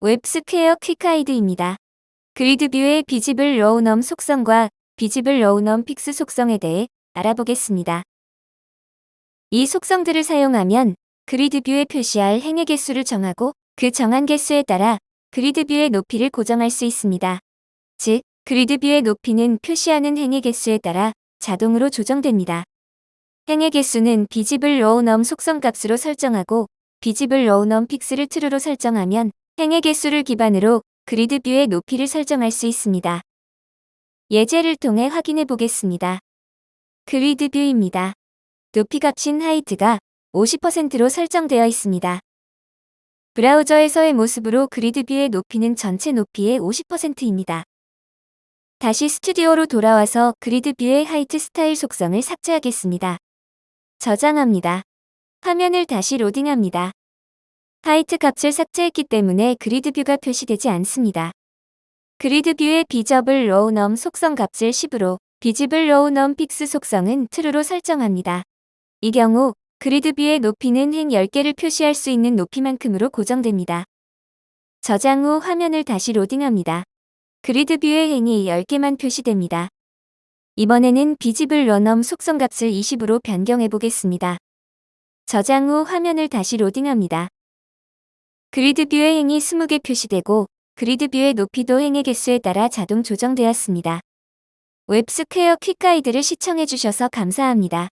웹스퀘어 quick guide입니다. gridView의 visibleRowNum 속성과 visibleRowNumFix 속성에 대해 알아보겠습니다. 이 속성들을 사용하면 gridView에 표시할 행의 개수를 정하고 그 정한 개수에 따라 gridView의 높이를 고정할 수 있습니다. 즉, gridView의 높이는 표시하는 행의 개수에 따라 자동으로 조정됩니다. 행의 개수는 visibleRowNum 속성 값으로 설정하고 visibleRowNumFix를 true로 설정하면 행의 개수를 기반으로 gridView의 높이를 설정할 수 있습니다. 예제를 통해 확인해 보겠습니다. gridView입니다. 높이 값인 height가 50%로 설정되어 있습니다. 브라우저에서의 모습으로 gridView의 높이는 전체 높이의 50%입니다. 다시 스튜디오로 돌아와서 gridView의 height 스타일 속성을 삭제하겠습니다. 저장합니다. 화면을 다시 로딩합니다. height 값을 삭제했기 때문에 gridView가 표시되지 않습니다. gridView의 visibleRowNum 속성 값을 10으로 visibleRowNumFix 속성은 true로 설정합니다. 이 경우 gridView의 높이는 행 10개를 표시할 수 있는 높이만큼으로 고정됩니다. 저장 후 화면을 다시 로딩합니다. gridView의 행이 10개만 표시됩니다. 이번에는 visibleRowNum 속성 값을 20으로 변경해 보겠습니다. 저장 후 화면을 다시 로딩합니다. gridView의 행이 20개 표시되고 gridView의 높이도 행의 개수에 따라 자동 조정되었습니다. 웹스퀘어 quick guide를 시청해주셔서 감사합니다.